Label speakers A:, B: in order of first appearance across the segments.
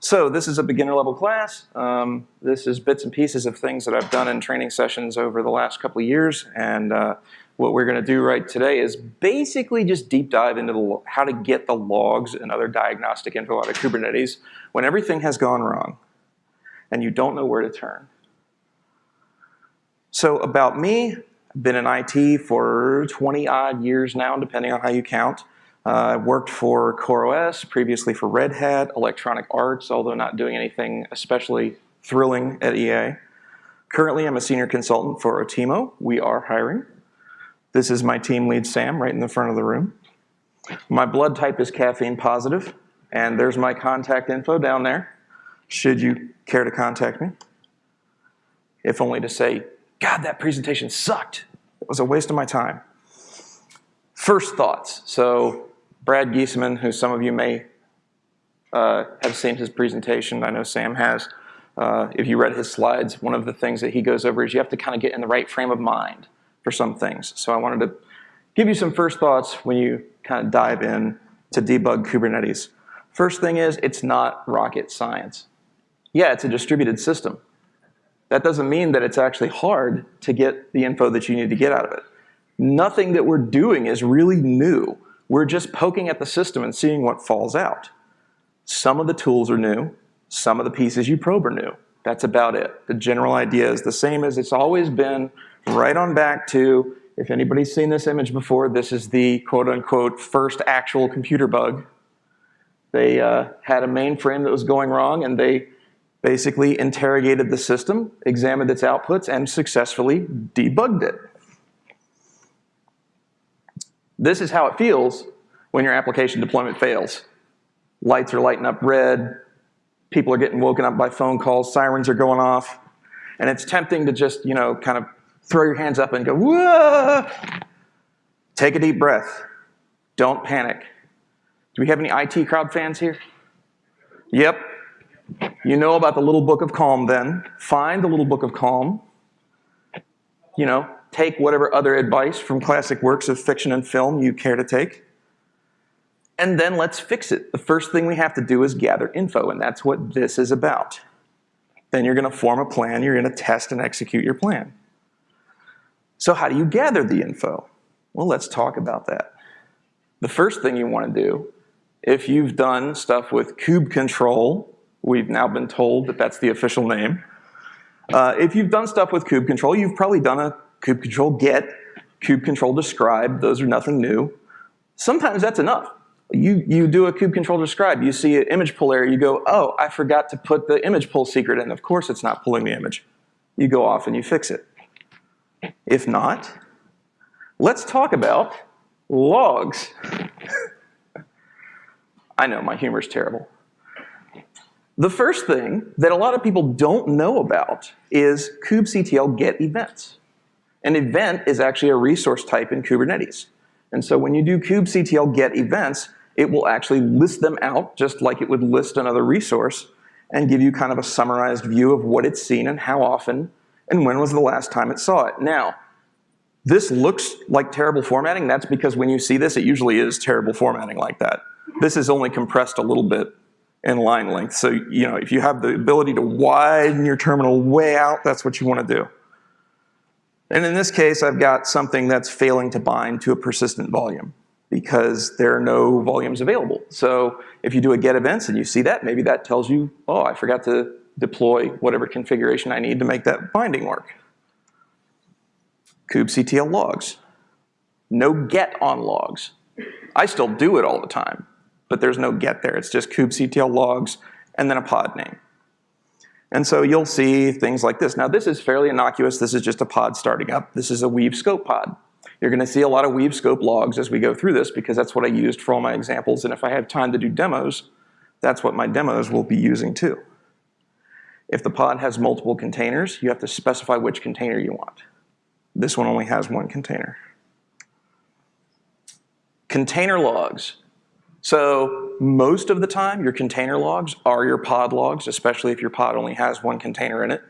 A: So this is a beginner level class. Um, this is bits and pieces of things that I've done in training sessions over the last couple of years. And uh, what we're gonna do right today is basically just deep dive into the, how to get the logs and other diagnostic info out of Kubernetes when everything has gone wrong and you don't know where to turn. So about me, I've been in IT for 20 odd years now, depending on how you count. Uh, I worked for CoreOS, previously for Red Hat, Electronic Arts, although not doing anything especially thrilling at EA. Currently, I'm a senior consultant for Otimo. We are hiring. This is my team lead, Sam, right in the front of the room. My blood type is caffeine positive, and there's my contact info down there, should you care to contact me. If only to say, God, that presentation sucked. It was a waste of my time. First thoughts. So Brad Geesaman, who some of you may uh, have seen his presentation, I know Sam has. Uh, if you read his slides, one of the things that he goes over is you have to kind of get in the right frame of mind for some things. So I wanted to give you some first thoughts when you kind of dive in to debug Kubernetes. First thing is, it's not rocket science. Yeah, it's a distributed system. That doesn't mean that it's actually hard to get the info that you need to get out of it. Nothing that we're doing is really new. We're just poking at the system and seeing what falls out. Some of the tools are new. Some of the pieces you probe are new. That's about it. The general idea is the same as it's always been, right on back to, if anybody's seen this image before, this is the quote unquote first actual computer bug. They uh, had a mainframe that was going wrong and they basically interrogated the system, examined its outputs, and successfully debugged it. This is how it feels when your application deployment fails. Lights are lighting up red, people are getting woken up by phone calls, sirens are going off, and it's tempting to just, you know, kind of throw your hands up and go, whoa! Take a deep breath. Don't panic. Do we have any IT crowd fans here? Yep. You know about the little book of calm then. Find the little book of calm. You know, take whatever other advice from classic works of fiction and film you care to take. And then let's fix it. The first thing we have to do is gather info, and that's what this is about. Then you're gonna form a plan, you're gonna test and execute your plan. So how do you gather the info? Well, let's talk about that. The first thing you wanna do, if you've done stuff with kube control, we've now been told that that's the official name. Uh, if you've done stuff with kube control, you've probably done a kube control get, kube control describe, those are nothing new. Sometimes that's enough. You, you do a kube control describe, you see an image pull error, you go, oh, I forgot to put the image pull secret in. Of course it's not pulling the image. You go off and you fix it. If not, let's talk about logs. I know, my humor's terrible. The first thing that a lot of people don't know about is kubectl get events. An event is actually a resource type in Kubernetes. And so when you do kubectl get events, it will actually list them out just like it would list another resource and give you kind of a summarized view of what it's seen and how often and when was the last time it saw it. Now, this looks like terrible formatting. That's because when you see this, it usually is terrible formatting like that. This is only compressed a little bit in line length. So, you know, if you have the ability to widen your terminal way out, that's what you want to do. And in this case, I've got something that's failing to bind to a persistent volume because there are no volumes available. So if you do a get events and you see that, maybe that tells you, oh, I forgot to deploy whatever configuration I need to make that binding work. kubectl logs. No get on logs. I still do it all the time, but there's no get there. It's just kubectl logs and then a pod name. And so you'll see things like this. Now this is fairly innocuous. This is just a pod starting up. This is a Weave scope pod. You're gonna see a lot of Weave scope logs as we go through this because that's what I used for all my examples. And if I have time to do demos, that's what my demos will be using too. If the pod has multiple containers, you have to specify which container you want. This one only has one container. Container logs. So most of the time, your container logs are your pod logs, especially if your pod only has one container in it.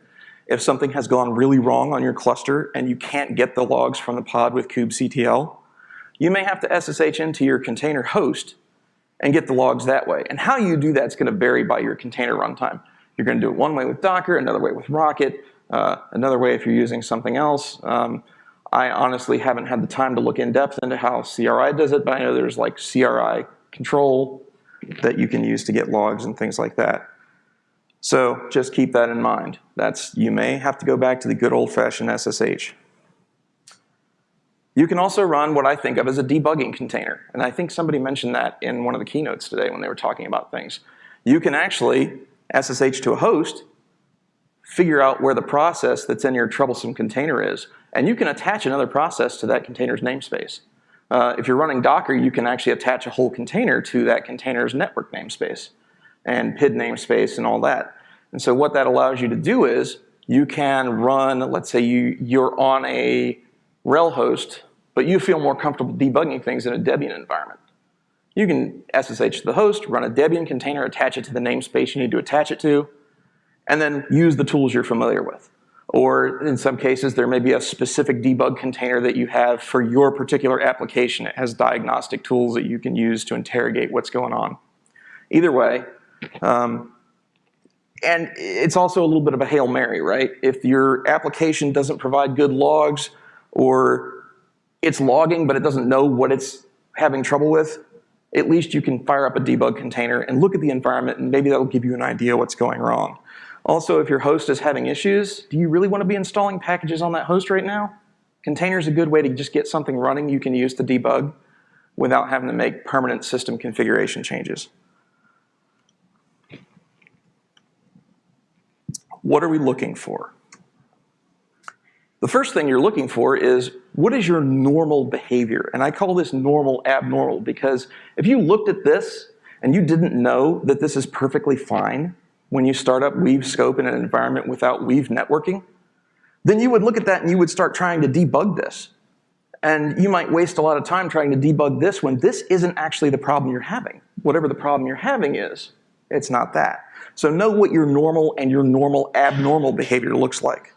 A: If something has gone really wrong on your cluster and you can't get the logs from the pod with kubectl, you may have to SSH into your container host and get the logs that way. And how you do that is going to vary by your container runtime. You're going to do it one way with Docker, another way with Rocket, uh, another way if you're using something else. Um, I honestly haven't had the time to look in depth into how CRI does it, but I know there's like CRI control that you can use to get logs and things like that. So just keep that in mind. That's, you may have to go back to the good old fashioned SSH. You can also run what I think of as a debugging container. And I think somebody mentioned that in one of the keynotes today when they were talking about things. You can actually SSH to a host, figure out where the process that's in your troublesome container is, and you can attach another process to that container's namespace. Uh, if you're running Docker, you can actually attach a whole container to that container's network namespace and PID namespace and all that. And so what that allows you to do is you can run, let's say you, you're on a RHEL host but you feel more comfortable debugging things in a Debian environment. You can SSH to the host, run a Debian container, attach it to the namespace you need to attach it to, and then use the tools you're familiar with. Or in some cases, there may be a specific debug container that you have for your particular application. It has diagnostic tools that you can use to interrogate what's going on. Either way, um, and it's also a little bit of a Hail Mary, right? If your application doesn't provide good logs or it's logging, but it doesn't know what it's having trouble with, at least you can fire up a debug container and look at the environment and maybe that'll give you an idea what's going wrong. Also, if your host is having issues, do you really want to be installing packages on that host right now? Container is a good way to just get something running you can use to debug without having to make permanent system configuration changes. What are we looking for? The first thing you're looking for is what is your normal behavior? And I call this normal abnormal because if you looked at this and you didn't know that this is perfectly fine when you start up Weave Scope in an environment without Weave networking, then you would look at that and you would start trying to debug this. And you might waste a lot of time trying to debug this when this isn't actually the problem you're having. Whatever the problem you're having is, it's not that. So know what your normal and your normal abnormal behavior looks like.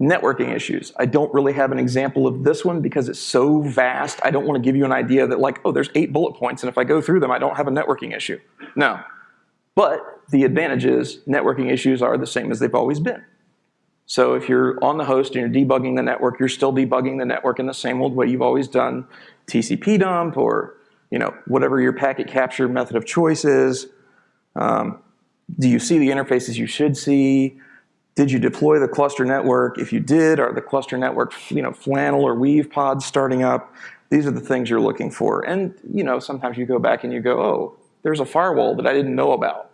A: Networking issues. I don't really have an example of this one because it's so vast. I don't want to give you an idea that like, oh, there's eight bullet points and if I go through them, I don't have a networking issue. No. But the advantage is networking issues are the same as they've always been. So if you're on the host and you're debugging the network, you're still debugging the network in the same old way you've always done, TCP dump or you know whatever your packet capture method of choice is. Um, do you see the interfaces you should see? Did you deploy the cluster network? If you did, are the cluster network you know, flannel or weave pods starting up? These are the things you're looking for. And you know, sometimes you go back and you go, oh, there's a firewall that I didn't know about.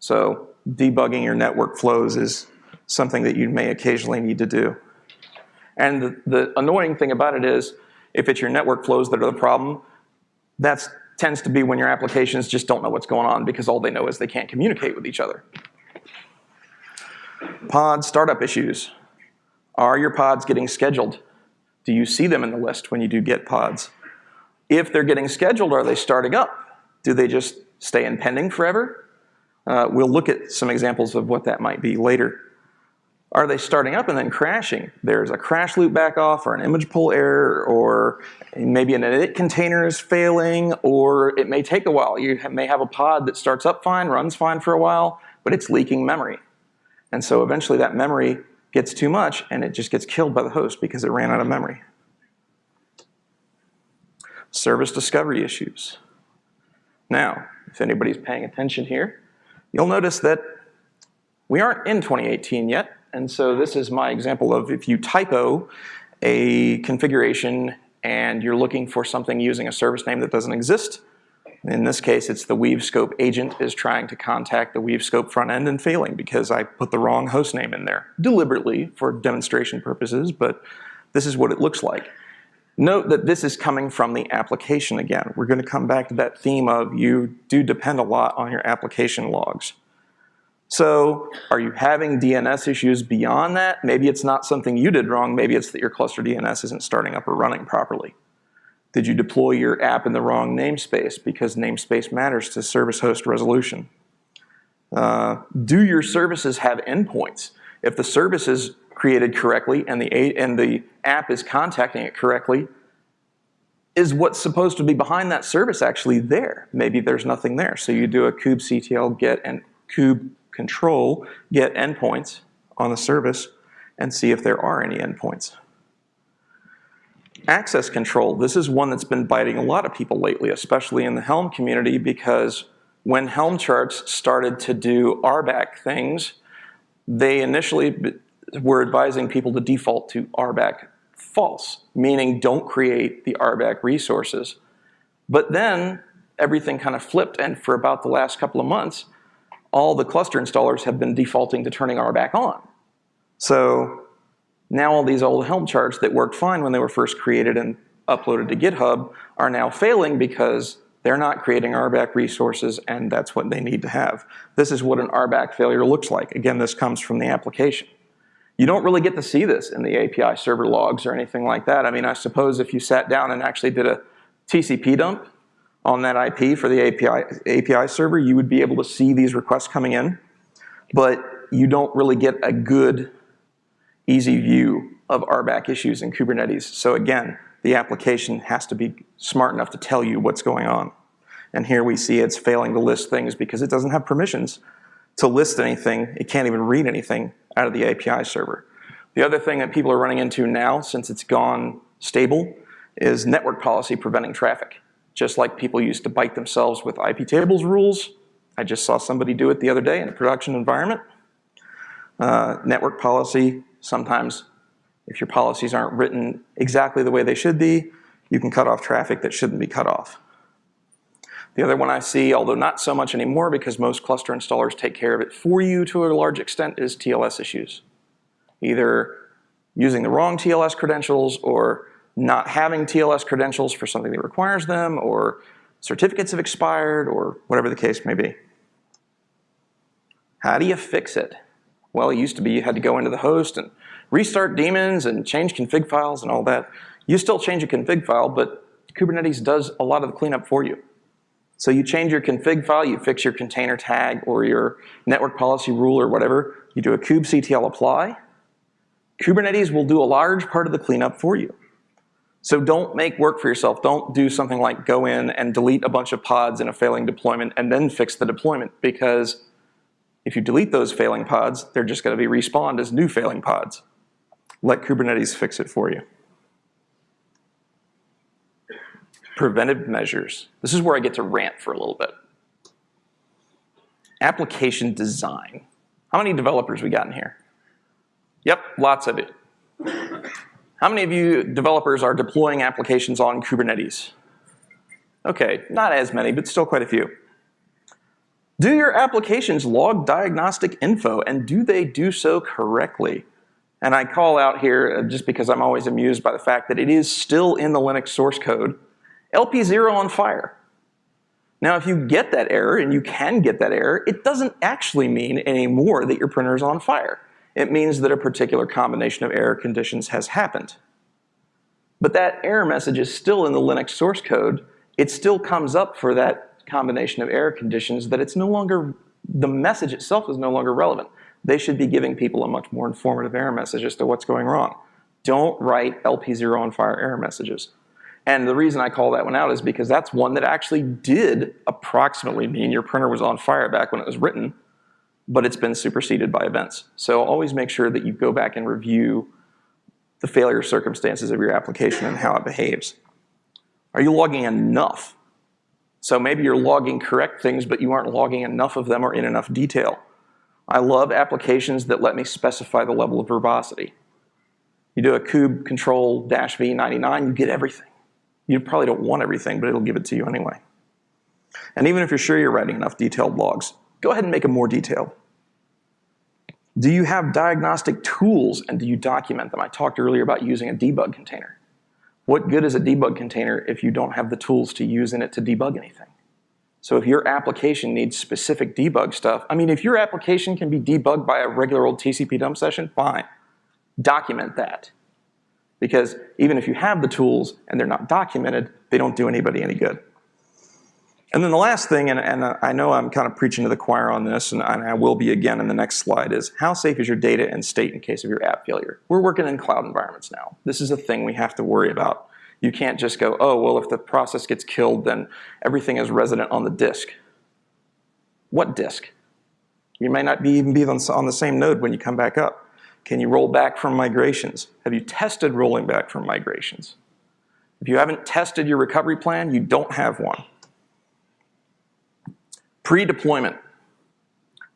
A: So debugging your network flows is something that you may occasionally need to do. And the, the annoying thing about it is, if it's your network flows that are the problem, that tends to be when your applications just don't know what's going on because all they know is they can't communicate with each other. Pod startup issues. Are your pods getting scheduled? Do you see them in the list when you do get pods? If they're getting scheduled, are they starting up? Do they just stay in pending forever? Uh, we'll look at some examples of what that might be later. Are they starting up and then crashing? There's a crash loop back off or an image pull error or maybe an init container is failing or it may take a while. You may have a pod that starts up fine, runs fine for a while, but it's leaking memory. And so eventually that memory gets too much and it just gets killed by the host because it ran out of memory. Service discovery issues. Now, if anybody's paying attention here, you'll notice that we aren't in 2018 yet. And so this is my example of if you typo a configuration and you're looking for something using a service name that doesn't exist, in this case, it's the Weave Scope agent is trying to contact the Weave Scope front end and failing because I put the wrong host name in there, deliberately for demonstration purposes, but this is what it looks like. Note that this is coming from the application again. We're going to come back to that theme of you do depend a lot on your application logs. So are you having DNS issues beyond that? Maybe it's not something you did wrong. Maybe it's that your cluster DNS isn't starting up or running properly. Did you deploy your app in the wrong namespace because namespace matters to service host resolution? Uh, do your services have endpoints? If the service is created correctly and the, and the app is contacting it correctly, is what's supposed to be behind that service actually there? Maybe there's nothing there. So you do a kubectl get and kube control get endpoints on the service and see if there are any endpoints. Access control, this is one that's been biting a lot of people lately, especially in the Helm community because when Helm charts started to do RBAC things, they initially were advising people to default to RBAC false, meaning don't create the RBAC resources. But then everything kind of flipped, and for about the last couple of months, all the cluster installers have been defaulting to turning RBAC on. So now all these old Helm charts that worked fine when they were first created and uploaded to GitHub are now failing because they're not creating RBAC resources and that's what they need to have. This is what an RBAC failure looks like. Again, this comes from the application. You don't really get to see this in the API server logs or anything like that. I mean, I suppose if you sat down and actually did a TCP dump on that IP for the API, API server, you would be able to see these requests coming in, but you don't really get a good, easy view of RBAC issues in Kubernetes. So again, the application has to be smart enough to tell you what's going on. And here we see it's failing to list things because it doesn't have permissions to list anything. It can't even read anything out of the API server. The other thing that people are running into now, since it's gone stable, is network policy preventing traffic. Just like people used to bite themselves with IP tables rules, I just saw somebody do it the other day in a production environment. Uh, network policy, sometimes if your policies aren't written exactly the way they should be, you can cut off traffic that shouldn't be cut off. The other one I see, although not so much anymore because most cluster installers take care of it for you to a large extent, is TLS issues. Either using the wrong TLS credentials or not having TLS credentials for something that requires them or certificates have expired or whatever the case may be. How do you fix it? Well, it used to be you had to go into the host and restart daemons and change config files and all that. You still change a config file, but Kubernetes does a lot of the cleanup for you. So you change your config file, you fix your container tag or your network policy rule or whatever, you do a kubectl apply. Kubernetes will do a large part of the cleanup for you. So don't make work for yourself. Don't do something like go in and delete a bunch of pods in a failing deployment and then fix the deployment because if you delete those failing pods, they're just going to be respawned as new failing pods. Let Kubernetes fix it for you. preventive measures. This is where I get to rant for a little bit. Application design. How many developers we got in here? Yep, lots of it. How many of you developers are deploying applications on Kubernetes? Okay, not as many, but still quite a few. Do your applications log diagnostic info and do they do so correctly? And I call out here uh, just because I'm always amused by the fact that it is still in the Linux source code LP0 on fire. Now, if you get that error, and you can get that error, it doesn't actually mean anymore that your printer is on fire. It means that a particular combination of error conditions has happened. But that error message is still in the Linux source code. It still comes up for that combination of error conditions that it's no longer, the message itself is no longer relevant. They should be giving people a much more informative error message as to what's going wrong. Don't write LP0 on fire error messages. And the reason I call that one out is because that's one that actually did approximately mean your printer was on fire back when it was written, but it's been superseded by events. So always make sure that you go back and review the failure circumstances of your application and how it behaves. Are you logging enough? So maybe you're mm-hmm. logging correct things, but you aren't logging enough of them or in enough detail. I love applications that let me specify the level of verbosity. You do a kube control dash v99, you get everything. You probably don't want everything, but it'll give it to you anyway. And even if you're sure you're writing enough detailed logs, go ahead and make them more detailed. Do you have diagnostic tools and do you document them? I talked earlier about using a debug container. What good is a debug container if you don't have the tools to use in it to debug anything? So if your application needs specific debug stuff, I mean, if your application can be debugged by a regular old TCP dump session, fine. Document that. Because even if you have the tools and they're not documented, they don't do anybody any good. And then the last thing, and, and uh, I know I'm kind of preaching to the choir on this, and I will be again in the next slide, is how safe is your data and state in case of your app failure? We're working in cloud environments now. This is a thing we have to worry about. You can't just go, oh, well, if the process gets killed, then everything is resident on the disk. What disk? You may not be even be on the same node when you come back up. Can you roll back from migrations? Have you tested rolling back from migrations? If you haven't tested your recovery plan, you don't have one. Pre-deployment.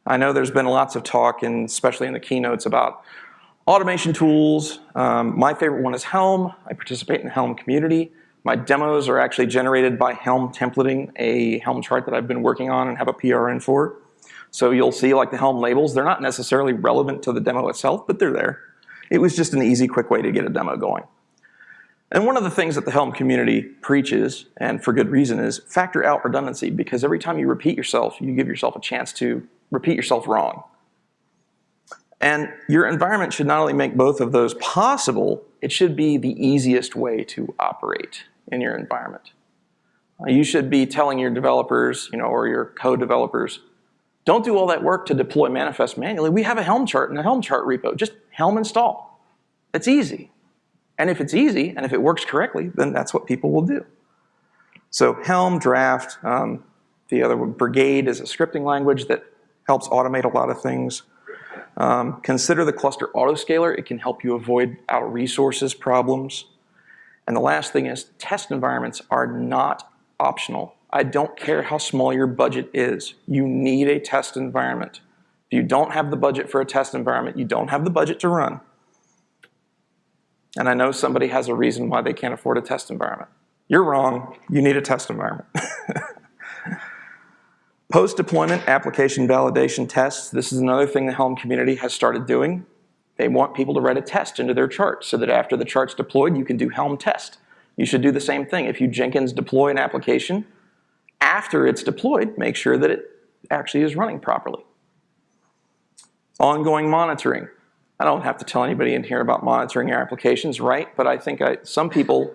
A: I know there's been lots of talk, and especially in the keynotes, about automation tools. Um, my favorite one is Helm. I participate in the Helm community. My demos are actually generated by Helm templating a Helm chart that I've been working on and have a PRN for. So you'll see like the Helm labels, they're not necessarily relevant to the demo itself, but they're there. It was just an easy, quick way to get a demo going. And one of the things that the Helm community preaches, and for good reason, is factor out redundancy because every time you repeat yourself, you give yourself a chance to repeat yourself wrong. And your environment should not only make both of those possible, it should be the easiest way to operate in your environment. Uh, you should be telling your developers, you know, or your co-developers, don't do all that work to deploy manifest manually. We have a Helm chart in a Helm chart repo. Just Helm install. It's easy. And if it's easy, and if it works correctly, then that's what people will do. So Helm, Draft, um, the other one, Brigade is a scripting language that helps automate a lot of things. Um, consider the cluster autoscaler. It can help you avoid out resources problems. And the last thing is test environments are not optional. I don't care how small your budget is. You need a test environment. If you don't have the budget for a test environment, you don't have the budget to run. And I know somebody has a reason why they can't afford a test environment. You're wrong. You need a test environment. Post-deployment application validation tests. This is another thing the Helm community has started doing. They want people to write a test into their chart so that after the chart's deployed, you can do Helm test. You should do the same thing. If you Jenkins deploy an application, after it's deployed, make sure that it actually is running properly. Ongoing monitoring. I don't have to tell anybody in here about monitoring your applications, right? But I think I, some people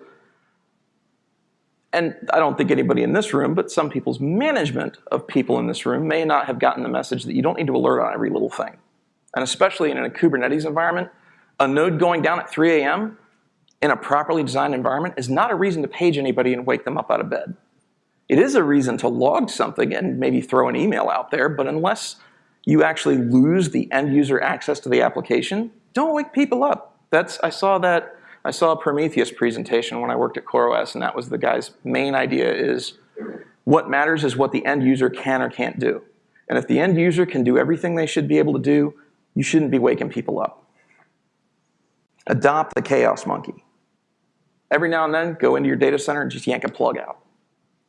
A: and I don't think anybody in this room, but some people's management of people in this room may not have gotten the message that you don't need to alert on every little thing. And especially in a Kubernetes environment, a node going down at 3 a.m. in a properly designed environment is not a reason to page anybody and wake them up out of bed. It is a reason to log something and maybe throw an email out there, but unless you actually lose the end user access to the application, don't wake people up. That's, I saw that I saw a Prometheus presentation when I worked at CoreOS, and that was the guy's main idea is what matters is what the end user can or can't do. And if the end user can do everything they should be able to do, you shouldn't be waking people up. Adopt the chaos monkey. Every now and then, go into your data center and just yank a plug out.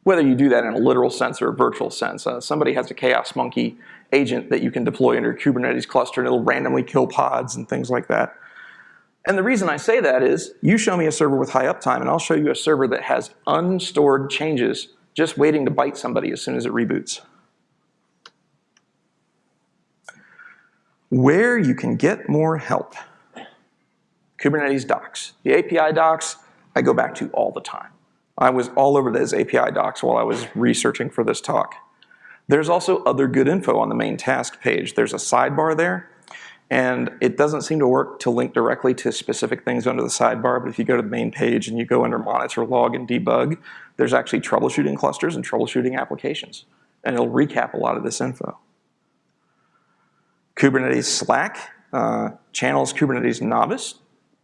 A: Whether you do that in a literal sense or a virtual sense. Uh, somebody has a chaos monkey agent that you can deploy into your Kubernetes cluster and it'll randomly kill pods and things like that. And the reason I say that is you show me a server with high uptime and I'll show you a server that has unstored changes just waiting to bite somebody as soon as it reboots. Where you can get more help. Kubernetes docs. The API docs I go back to all the time. I was all over those API docs while I was researching for this talk. There's also other good info on the main task page. There's a sidebar there and it doesn't seem to work to link directly to specific things under the sidebar, but if you go to the main page and you go under monitor, log, and debug, there's actually troubleshooting clusters and troubleshooting applications. And it'll recap a lot of this info. Kubernetes Slack, uh, channels Kubernetes novice,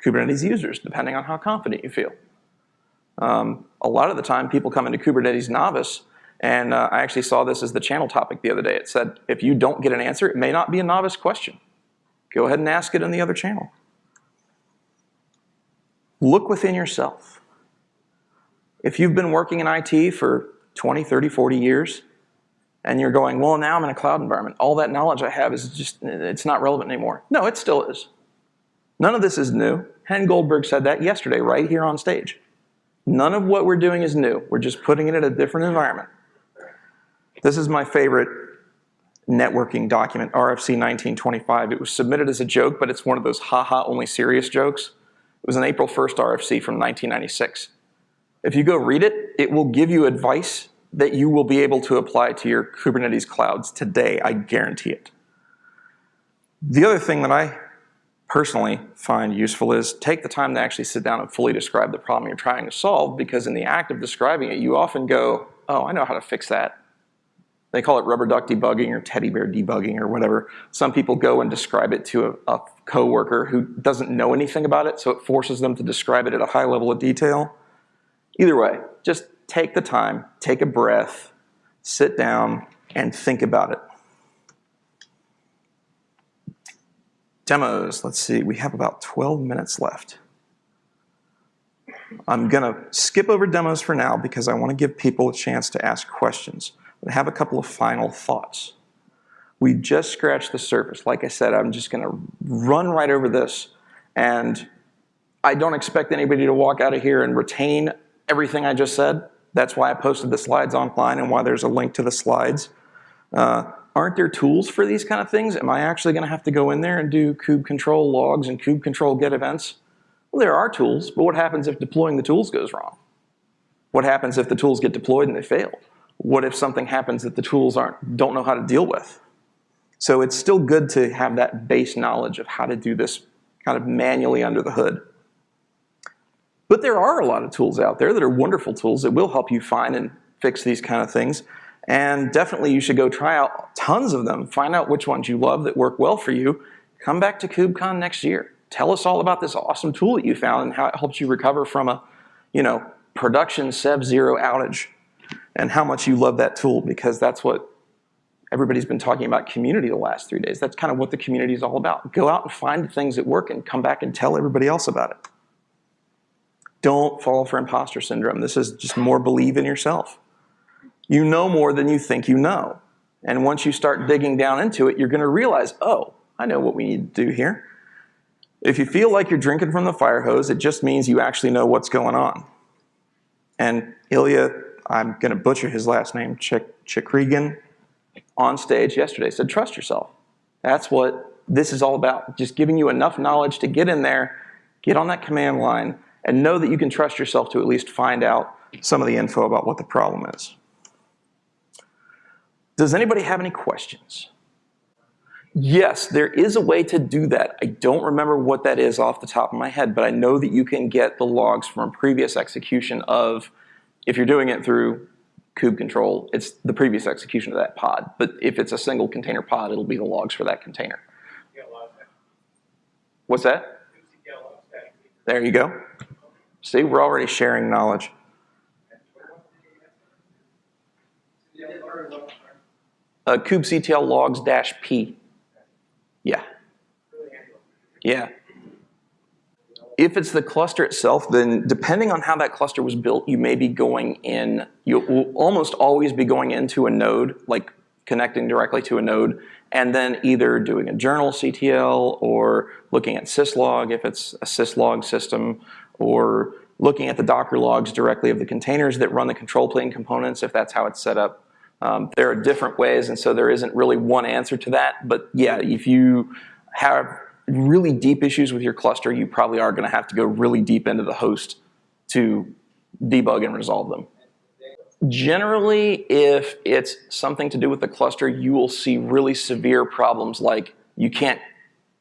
A: Kubernetes users, depending on how confident you feel. Um, a lot of the time, people come into Kubernetes novice, and uh, I actually saw this as the channel topic the other day. It said, if you don't get an answer, it may not be a novice question. Go ahead and ask it in the other channel. Look within yourself. If you've been working in IT for 20, 30, 40 years, and you're going, well, now I'm in a cloud environment. All that knowledge I have is just, it's not relevant anymore. No, it still is. None of this is new. Hen Goldberg said that yesterday right here on stage. None of what we're doing is new. We're just putting it in a different environment. This is my favorite networking document, RFC 1925. It was submitted as a joke, but it's one of those haha only serious jokes. It was an April 1st RFC from 1996. If you go read it, it will give you advice that you will be able to apply to your Kubernetes clouds today, I guarantee it. The other thing that I personally find useful is take the time to actually sit down and fully describe the problem you're trying to solve because in the act of describing it, you often go, oh, I know how to fix that. They call it rubber duck debugging or teddy bear debugging or whatever. Some people go and describe it to a, a coworker who doesn't know anything about it, so it forces them to describe it at a high level of detail. Either way, just take the time, take a breath, sit down, and think about it. Demos, let's see, we have about 12 minutes left. I'm gonna skip over demos for now because I wanna give people a chance to ask questions. I have a couple of final thoughts. We just scratched the surface. Like I said, I'm just gonna run right over this and I don't expect anybody to walk out of here and retain everything I just said. That's why I posted the slides online and why there's a link to the slides. Uh, aren't there tools for these kind of things? Am I actually going to have to go in there and do kube control logs and kube control get events? Well, there are tools, but what happens if deploying the tools goes wrong? What happens if the tools get deployed and they fail? What if something happens that the tools aren't don't know how to deal with? So it's still good to have that base knowledge of how to do this kind of manually under the hood. But there are a lot of tools out there that are wonderful tools that will help you find and fix these kind of things. And definitely you should go try out tons of them. Find out which ones you love that work well for you. Come back to KubeCon next year. Tell us all about this awesome tool that you found and how it helps you recover from a, you know, production Sev zero outage and how much you love that tool because that's what everybody's been talking about community the last three days. That's kind of what the community is all about. Go out and find the things that work and come back and tell everybody else about it. Don't fall for imposter syndrome. This is just more believe in yourself. You know more than you think you know. And once you start digging down into it, you're going to realize, oh, I know what we need to do here. If you feel like you're drinking from the fire hose, it just means you actually know what's going on. And Ilya, I'm going to butcher his last name, Chikrigan, on stage yesterday said, trust yourself. That's what this is all about. Just giving you enough knowledge to get in there, get on that command line, and know that you can trust yourself to at least find out some of the info about what the problem is. Does anybody have any questions? Yes, there is a way to do that. I don't remember what that is off the top of my head, but I know that you can get the logs from a previous execution of, if you're doing it through kube control, it's the previous execution of that pod. But if it's a single container pod, it'll be the logs for that container. What's that? There you go. See, we're already sharing knowledge. Uh, kubectl logs dash p. Yeah. Yeah. If it's the cluster itself, then depending on how that cluster was built, you may be going in, you will almost always be going into a node, like connecting directly to a node, and then either doing a journal CTL or looking at syslog if it's a syslog system, or looking at the Docker logs directly of the containers that run the control plane components if that's how it's set up. Um, there are different ways, and so there isn't really one answer to that. But yeah, if you have really deep issues with your cluster, you probably are going to have to go really deep into the host to debug and resolve them. Generally, if it's something to do with the cluster, you will see really severe problems like you can't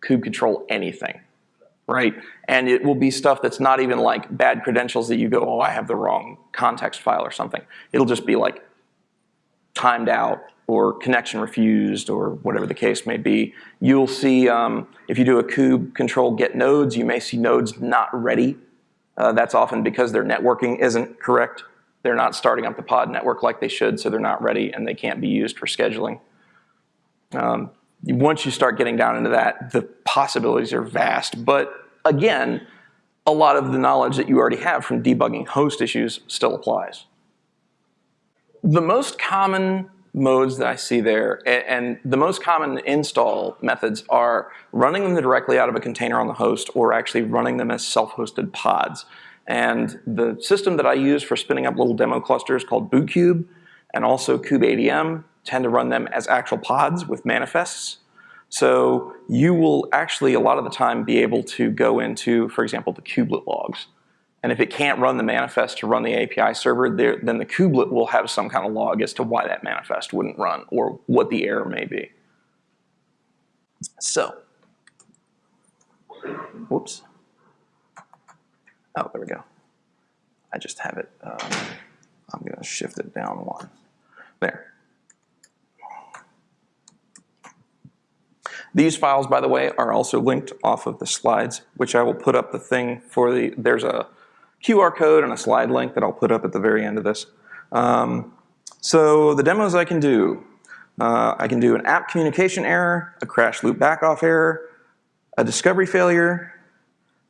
A: kube control anything, right? And it will be stuff that's not even like bad credentials that you go, oh, I have the wrong context file or something. It'll just be like timed out or connection refused or whatever the case may be. You'll see, um, if you do a kube control get nodes, you may see nodes not ready. Uh, that's often because their networking isn't correct. They're not starting up the pod network like they should, so they're not ready and they can't be used for scheduling. Um, once you start getting down into that, the possibilities are vast. But again, a lot of the knowledge that you already have from debugging host issues still applies the most common modes that I see there, and the most common install methods are running them directly out of a container on the host or actually running them as self-hosted pods. And the system that I use for spinning up little demo clusters called bootkube and also kubeadm tend to run them as actual pods with manifests. So you will actually a lot of the time be able to go into, for example, the kubelet logs and if it can't run the manifest to run the API server, there, then the kubelet will have some kind of log as to why that manifest wouldn't run or what the error may be. So, whoops. Oh, there we go. I just have it, um, I'm gonna shift it down one. There. These files, by the way, are also linked off of the slides, which I will put up the thing for the, there's a QR code and a slide link that I'll put up at the very end of this. Um, so the demos I can do, uh, I can do an app communication error, a crash loop backoff error, a discovery failure,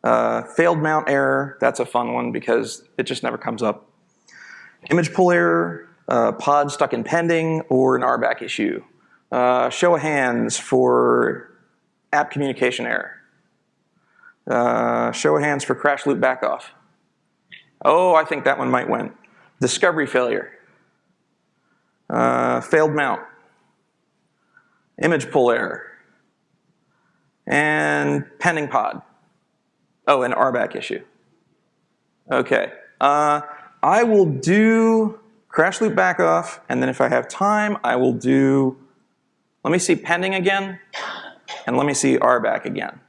A: uh, failed mount error, that's a fun one because it just never comes up. Image pull error, uh, pod stuck in pending, or an RBAC issue. Uh, show of hands for app communication error. Uh, show of hands for crash loop backoff. Oh, I think that one might win. Discovery failure. Uh, failed mount. Image pull error. And pending pod. Oh, an RBAC issue. Okay. Uh, I will do crash loop back off, and then if I have time, I will do let me see pending again, and let me see RBAC again.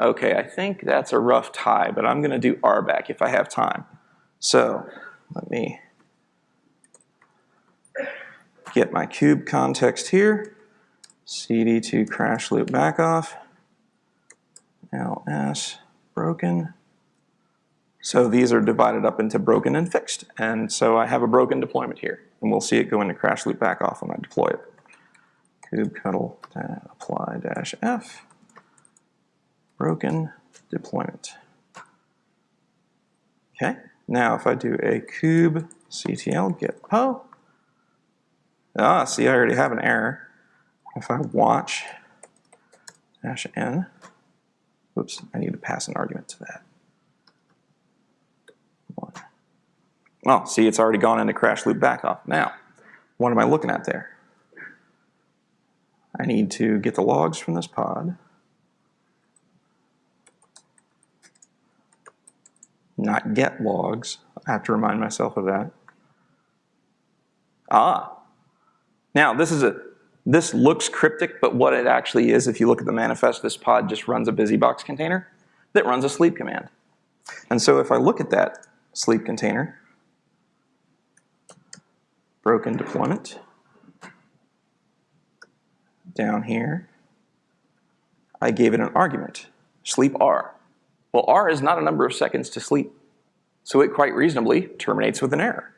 A: Okay, I think that's a rough tie, but I'm gonna do RBAC if I have time. So let me get my cube context here. CD2 crash loop back off, LS broken. So these are divided up into broken and fixed. And so I have a broken deployment here. And we'll see it go into crash loop back off when I deploy it kubectl apply dash f broken deployment. Okay, now if I do a kube ctl get po, ah, see I already have an error. If I watch dash n, oops, I need to pass an argument to that. One. Oh, see, it's already gone into crash loop backoff. Now, what am I looking at there? I need to get the logs from this pod. Not get logs. I have to remind myself of that. Ah. Now, this is a this looks cryptic, but what it actually is, if you look at the manifest, this pod just runs a busybox container that runs a sleep command. And so if I look at that sleep container, broken deployment, down here, I gave it an argument, sleep R. Well, R is not a number of seconds to sleep, so it quite reasonably terminates with an error.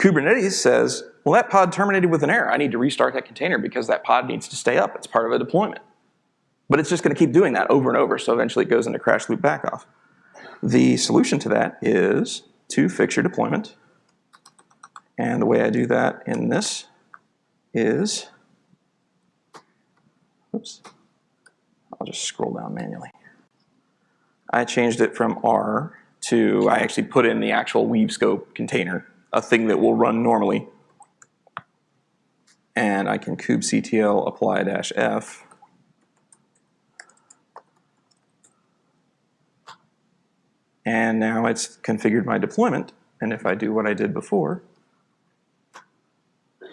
A: Kubernetes says, well, that pod terminated with an error. I need to restart that container because that pod needs to stay up. It's part of a deployment. But it's just going to keep doing that over and over, so eventually it goes into crash loop backoff. The solution to that is to fix your deployment. And the way I do that in this is Oops. I'll just scroll down manually. I changed it from R to, I actually put in the actual weave scope container, a thing that will run normally. And I can kubectl apply dash F. And now it's configured my deployment. And if I do what I did before,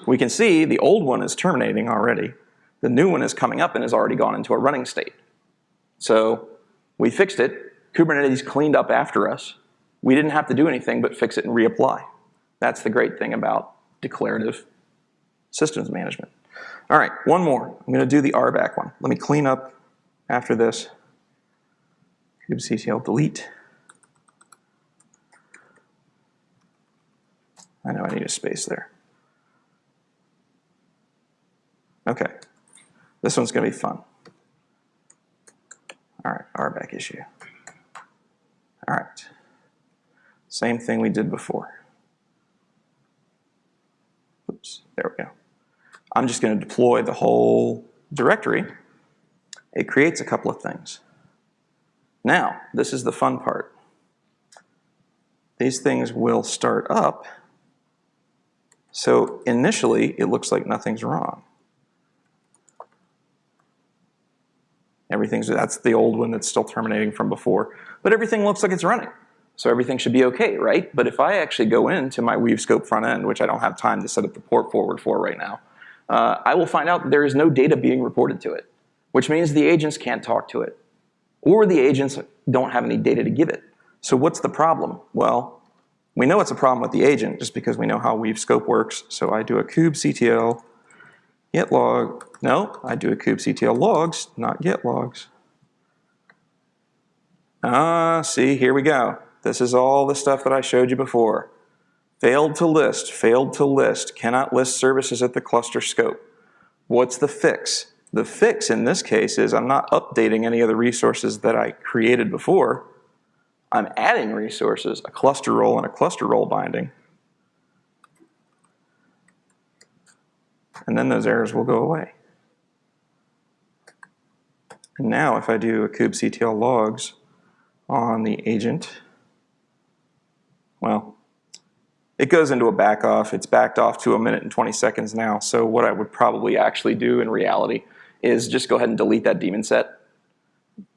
A: we can see the old one is terminating already. The new one is coming up and has already gone into a running state. So we fixed it. Kubernetes cleaned up after us. We didn't have to do anything but fix it and reapply. That's the great thing about declarative systems management. All right, one more. I'm going to do the RBAC one. Let me clean up after this. kubectl delete. I know I need a space there. Okay, this one's going to be fun. All right, RBAC issue. All right. Same thing we did before. Oops, there we go. I'm just going to deploy the whole directory. It creates a couple of things. Now, this is the fun part. These things will start up. So initially, it looks like nothing's wrong. Everything's, that's the old one that's still terminating from before. But everything looks like it's running. So everything should be okay, right? But if I actually go into my Weave Scope front end, which I don't have time to set up the port forward for right now, uh, I will find out there is no data being reported to it, which means the agents can't talk to it. or the agents don't have any data to give it. So what's the problem? Well, we know it's a problem with the agent just because we know how weave scope works. So I do a kubectl get log. No, I do a kubectl logs, not get logs. Ah, see, here we go. This is all the stuff that I showed you before. Failed to list, failed to list, cannot list services at the cluster scope. What's the fix? The fix in this case is I'm not updating any of the resources that I created before. I'm adding resources, a cluster role and a cluster role binding. And then those errors will go away. And now if I do a kubectl logs on the agent, well, it goes into a back off. It's backed off to a minute and 20 seconds now. So what I would probably actually do in reality is just go ahead and delete that daemon set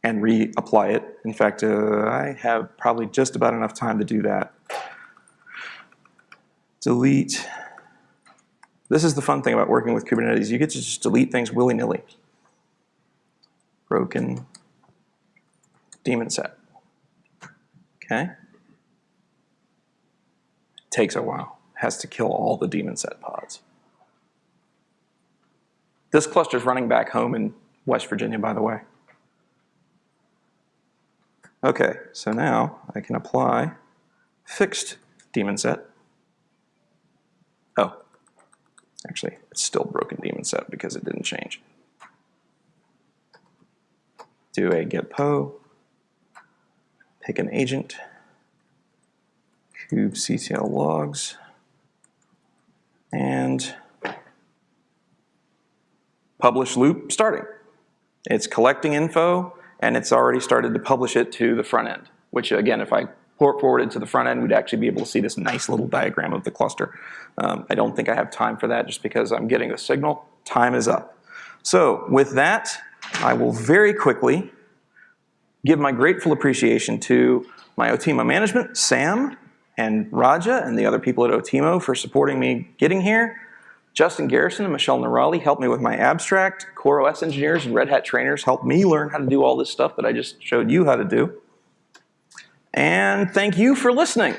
A: and reapply it. In fact, uh, I have probably just about enough time to do that. Delete. This is the fun thing about working with Kubernetes. You get to just delete things willy-nilly. Broken daemon set. Okay? Takes a while. Has to kill all the daemon set pods. This cluster is running back home in West Virginia, by the way. Okay, so now I can apply fixed daemon set. Oh, actually, it's still broken daemon set because it didn't change. Do a get po, pick an agent, kubectl logs, and publish loop starting. It's collecting info, and it's already started to publish it to the front end, which again, if I port forwarded to the front end, we'd actually be able to see this nice little diagram of the cluster. Um, I don't think I have time for that just because I'm getting a signal. Time is up. So with that, I will very quickly give my grateful appreciation to my Otimo management, Sam and Raja and the other people at Otimo for supporting me getting here. Justin Garrison and Michelle Noorali helped me with my abstract. CoreOS engineers and Red Hat trainers helped me learn how to do all this stuff that I just showed you how to do. And thank you for listening.